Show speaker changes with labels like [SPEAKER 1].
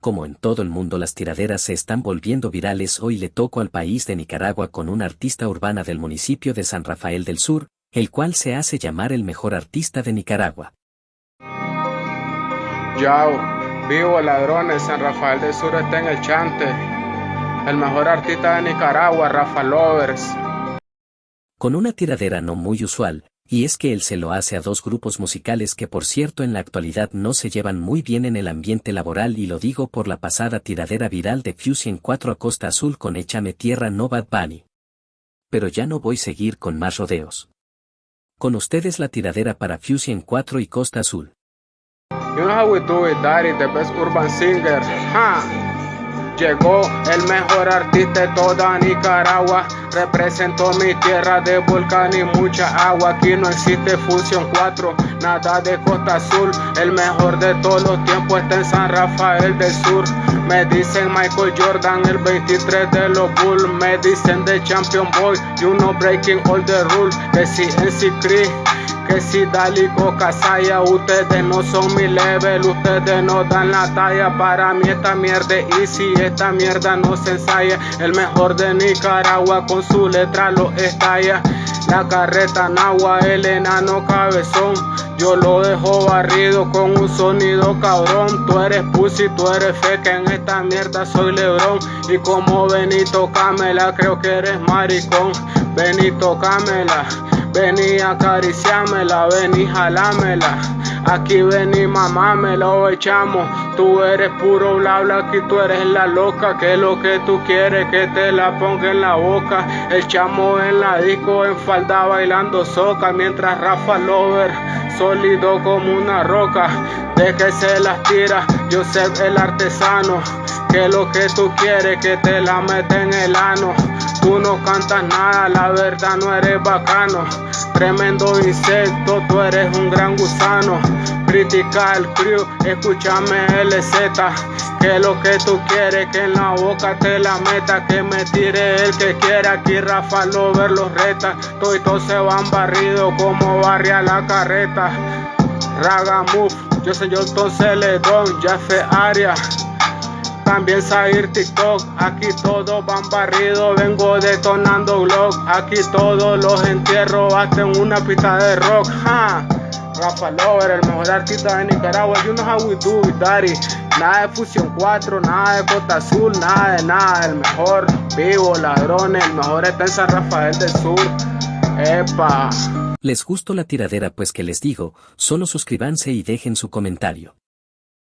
[SPEAKER 1] como en todo el mundo las tiraderas se están volviendo virales, hoy le toco al país de Nicaragua con una artista urbana del municipio de San Rafael del Sur, el cual se hace llamar el mejor artista de Nicaragua.
[SPEAKER 2] Yao, vivo ladrones, San Rafael del Sur está en el chante. El mejor artista de Nicaragua, Rafa Lovers.
[SPEAKER 1] Con una tiradera no muy usual, y es que él se lo hace a dos grupos musicales que por cierto en la actualidad no se llevan muy bien en el ambiente laboral y lo digo por la pasada tiradera viral de Fusion 4 a Costa Azul con Échame Tierra No Bad Bunny. Pero ya no voy a seguir con más rodeos. Con ustedes la tiradera para Fusion 4 y Costa Azul.
[SPEAKER 2] You know how we do it, Daddy, the best urban singer. Llegó el mejor artista de toda Nicaragua. Representó mi tierra de volcán y mucha agua. Aquí no existe Fusión 4, nada de Costa Azul. El mejor de todos los tiempos está en San Rafael del Sur. Me dicen Michael Jordan, el 23 de los Bulls. Me dicen The Champion Boy, you know breaking all the rules. Que si en Cree que si Dali Casaya, ustedes no son mi level, ustedes no dan la talla. Para mí esta mierda es easy, esta mierda no se ensaya. El mejor de Nicaragua con su letra lo estalla. La carreta Nagua, el enano cabezón. Yo lo dejo barrido con un sonido cabrón. Tú eres pussy, tú eres feca, en esta mierda soy Lebrón. Y como Benito Camela, creo que eres maricón. Benito Camela. Vení acariciámela, vení jalámela. Aquí vení mamá, me lo echamos. Tú eres puro bla bla, aquí tú eres la loca. Que lo que tú quieres que te la ponga en la boca. Echamos en la disco en falda bailando soca. Mientras Rafa Lover, sólido como una roca. De que se las tira, yo sé el artesano. Que lo que tú quieres que te la mete en el ano. Tú no cantas nada, la verdad no eres bacano. Tremendo insecto, tú eres un gran gusano. Critica al crew, escúchame LZ. Que lo que tú quieres, que en la boca te la meta. Que me tire el que quiera, aquí Rafa ver los reta. Todos se van barridos como barria la carreta. Raga Move, yo soy John Celedón, Jaffe Aria también salir TikTok. Aquí todos van barridos, vengo detonando vlog. Aquí todos los entierro hasta en una pista de rock. Rafa Lover, el mejor artista de Nicaragua. You know how we do daddy. Nada de Fusión 4, nada de Costa Azul, nada de nada. El mejor vivo, ladrones, el mejor está en San Rafael del Sur. Epa.
[SPEAKER 1] ¿Les gustó la tiradera? Pues que les digo, solo suscríbanse y dejen su comentario.